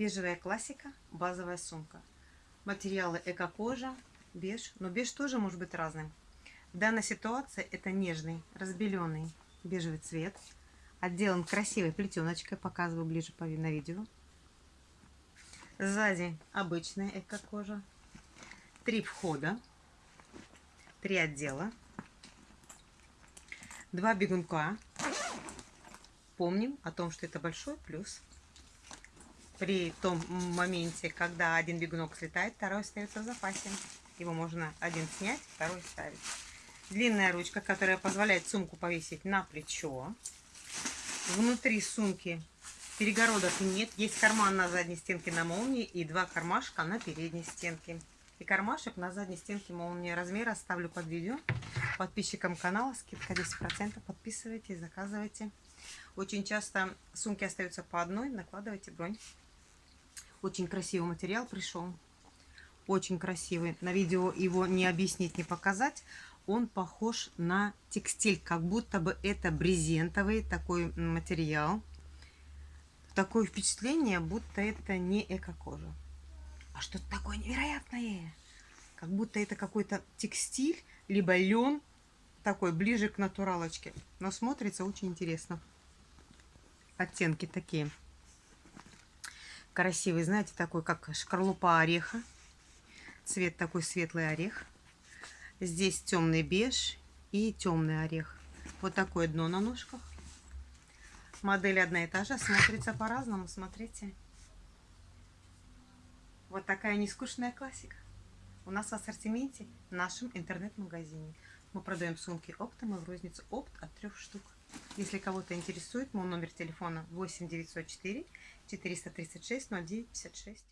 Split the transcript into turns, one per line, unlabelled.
Бежевая классика, базовая сумка. Материалы эко-кожа, беж, но беж тоже может быть разным. В данной ситуации это нежный, разбеленный бежевый цвет. Отделан красивой плетеночкой, показываю ближе на видео. Сзади обычная эко-кожа. Три входа, три отдела, два бегунка. Помним о том, что это большой плюс при том моменте, когда один бегунок слетает, второй остается в запасе. Его можно один снять, второй ставить. Длинная ручка, которая позволяет сумку повесить на плечо. Внутри сумки перегородок нет. Есть карман на задней стенке на молнии и два кармашка на передней стенке. И кармашек на задней стенке молнии. Размер оставлю под видео. Подписчикам канала скидка 10%. Подписывайтесь, заказывайте. Очень часто сумки остаются по одной. Накладывайте бронь. Очень красивый материал пришел. Очень красивый. На видео его не объяснить, не показать. Он похож на текстиль, как будто бы это брезентовый такой материал. Такое впечатление, будто это не эко-кожа. А что-то такое невероятное. Как будто это какой-то текстиль, либо лен, такой ближе к натуралочке. Но смотрится очень интересно. Оттенки такие красивый, знаете, такой, как шкарлупа ореха. Цвет такой светлый орех. Здесь темный беж и темный орех. Вот такое дно на ножках. Модель одна и та же, смотрится по-разному, смотрите. Вот такая нескучная классика. У нас в ассортименте в нашем интернет-магазине. Мы продаем сумки оптом и в розницу опт от трех штук. Если кого-то интересует, мой номер телефона 8 904 436 0956.